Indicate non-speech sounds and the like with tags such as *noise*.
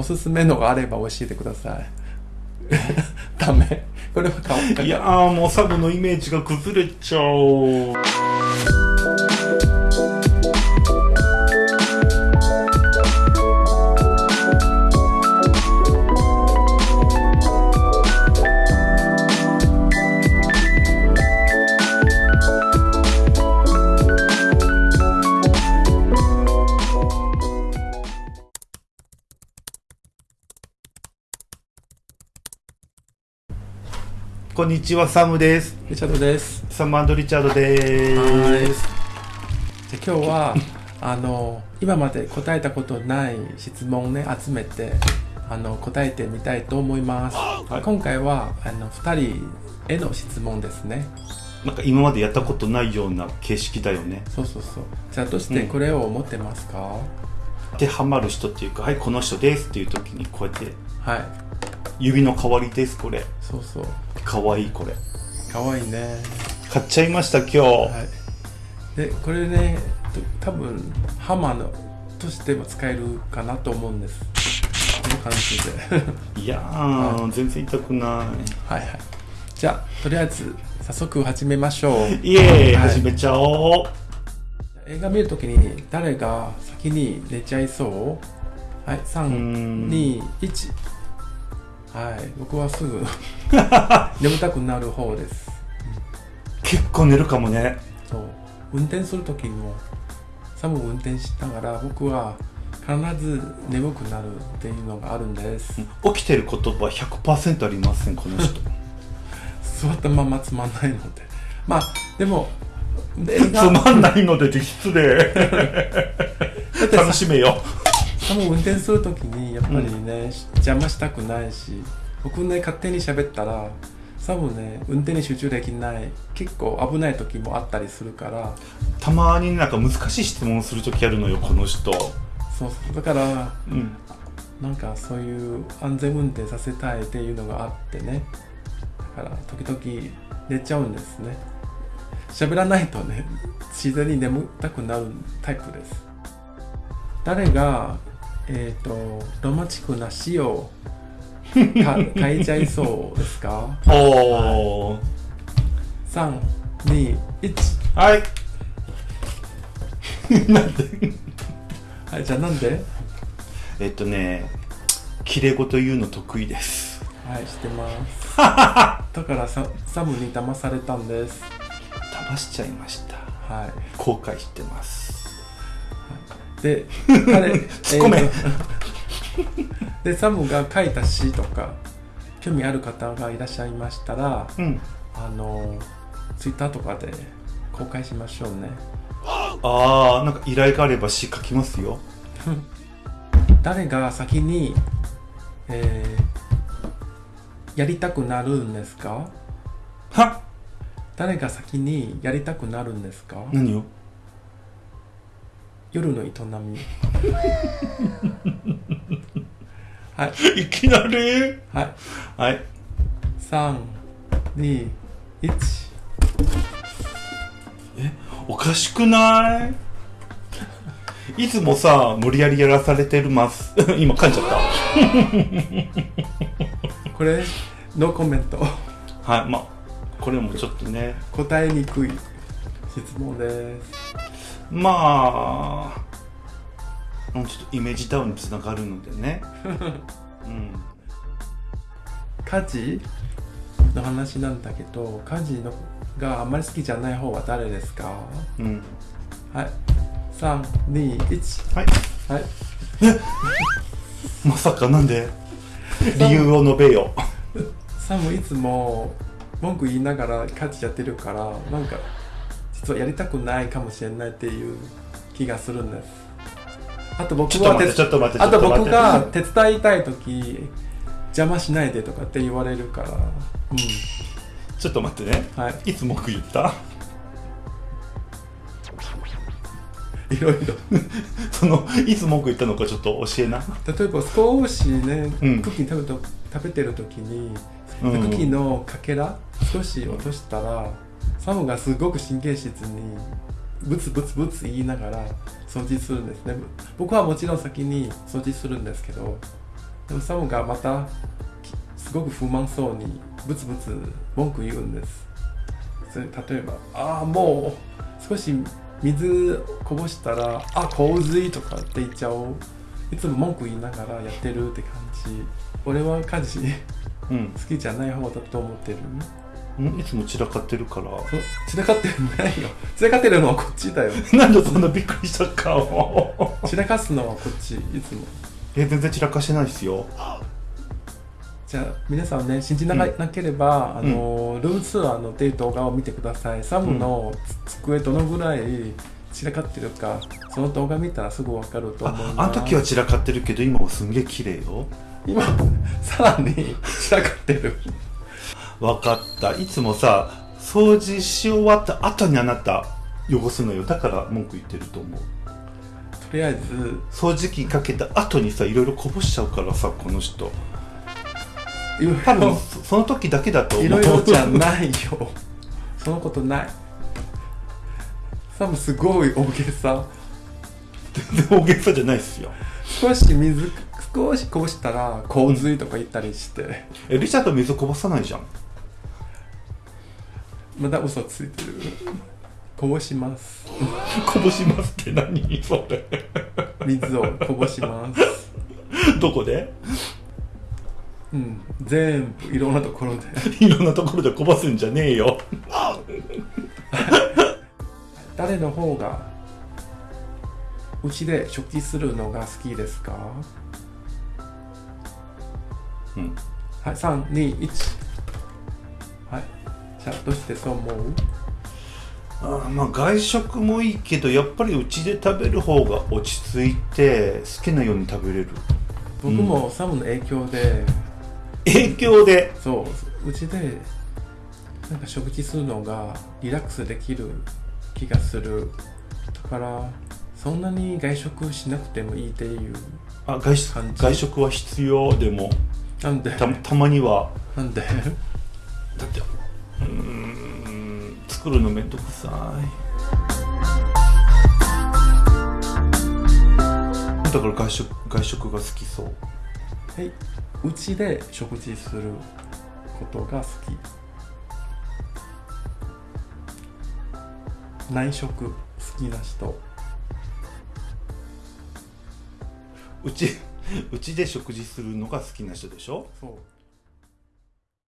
おすすめのがあれば教えてください。*laughs* ダメ。これは顔いやーもうサブのイメージが崩れちゃう。こんにちはサムです。リチャードです。サムリチャードです。で今日は *laughs* あの今まで答えたことない質問ね集めてあの答えてみたいと思います、はい。今回はあの2人への質問ですね。なんか今までやったことないような形式だよね。そうそうそう。じゃあどうしてこれを持ってますか、当てはまる人っていうかはいこの人ですっていう時にこうやってはい指の代わりですこれ。そうそう。かわいいこれ。かわいいね。買っちゃいました今日、はい。でこれねと多分ハマーのとしても使えるかなと思うんです。この感じで。*laughs* いやー、全然痛くなはいはい。じゃあとりあえず早速始めましょう。いイエーイ、はい。始めちゃおう。映画見るときに誰が先に寝ちゃいそう？はいん。321はい。僕はすぐ *laughs* 眠たくなる方です。結構寝るかもね。そう。運転するときもサム運転しながら僕は必ず眠くなるっていうのがあるんです。起きてる言葉100%ありませんこの人。*laughs* 座ったままつまんないので。まあでも映つ画まんないので *laughs* って失礼楽しめよ多分運転するときにやっぱりね、邪魔したくないし僕ね勝手に喋ったら多分ね運転に集中できない結構危ない時もあったりするから。たまになんか難しい質問するときあるのよこの人。そうそう。だからうん。なんかそういう安全運転させたいっていうのがあってね。だから時々寝ちゃうんですね。喋らないとね自然に眠たくなるタイプです。誰がえっ、とロマンチックな詩をか *laughs* 書いちゃいそうですか？おー。321はい。はい *laughs* じゃあなんで？えっとね綺麗事言うの得意です。はい知ってます。*laughs* だからササムに騙されたんです。騙しちゃいました。はい。後悔してますで彼突っ込め。えーとでサムが書いた詩とか興味ある方がいらっしゃいましたらうん。あのツイッターとかで公開しましょうね。ああなんか依頼があれば詩書きますよ。*laughs* 誰が先に、えーやりたくなるんですか？は誰が先にやりたくなるんですか？何を？夜の営み。*laughs* はい。いきなり？はい。はい。321おかしくない？いつもさ無理やりやらされてるます。*laughs* 今噛んじゃっ *laughs* これノーコメント。たはい。まあこれもちょっとね。答えにくい質問ですまあうんちょっとイメージダウンにつながるのでね。*laughs* うん。家事の話なんだけど家事のがあまり好きじゃない方は誰ですか？うん。はい。321はい。はい。*laughs* まさかなんで？理由を述べよ。*laughs* サムいつも文句言いながら家事やってるからなんか実はやりたくないかもしれないっていう気がするんです。あと僕ちょっと待って手ちょっと待って。あと僕が手伝いたい時邪魔しないでとかって言われるから。うん。ちょっと待ってね。はい。いつ文句言った？*laughs* いろいろ。*laughs* そのいつ文句言ったのかちょっと教えな。例えば少しね、うん。クッキー食べと食べてる時に、うん。クッキーのかけら少し落としたらサムがすごく神経質にブツブツブツ言いながら掃除するんですね。僕はもちろん先に掃除するんですけどでもサムがまたきすごく不満そうにブツブツ文句言うんです。それ例えば「ああもう少し水こぼしたらあ洪水」とかって言っちゃおう。いつも文句言いながらやってるって感じ。俺は家事うん。好きじゃない方だと思ってる。うんいつも散らかってるから。そ散らかってるのないよ。散らかってるのはこっちだよ。*laughs* なんでそんなびっくりした顔散らかすのはこっちいつも。え全然散らかしてないですよ。じゃあ皆さんね信じな,、なければあの、ルームツアーのデー動画を見てください。サムのつ机どのぐらい散らかってるかその動画見たらすぐ分かると思いますああの時は散らかってるけど今はすんげえ綺麗よ。今さらに散らかってるわかった。いつもさ掃除し終わった後にあなた汚すのよ。だから文句言ってると思う。とりあえず掃除機かけた後にさいろいろこぼしちゃうからさこの人。多分ろそその時だけだと思う。いろいろじゃないよ。そのことない。サムすごい大げさ。全然大げさじゃないっすよ。少し水少しこぼしたら洪水とか言ったりして、えリチャード水こぼさないじゃんまだ嘘ついてる。こぼします。*laughs* こぼしますって何？それ。水をこぼします。*laughs* どこで？うん全部いろんなところで。*laughs* いろんなところでこぼすんじゃねえよ。誰の方がうちで食器するのが好きですか？うん。はい321はいじゃあどうしてそう思う？あーまあ外食もいいけどやっぱりうちで食べる方が落ち着いて好きなように食べれる。僕もサムの影響で、影響で？そう。うちでなんか食事するのがリラックスできる気がする。だからそんなに外食しなくてもいいっていうあ外外食は必要？でも。なんで？た *laughs* たまには。なんで？だって作るのめんどくさい。だから外食外食が好きそう。はいうちで食事することが好き。内食好きな人。うち *laughs* うちで食事するのが好きな人でしょ？そう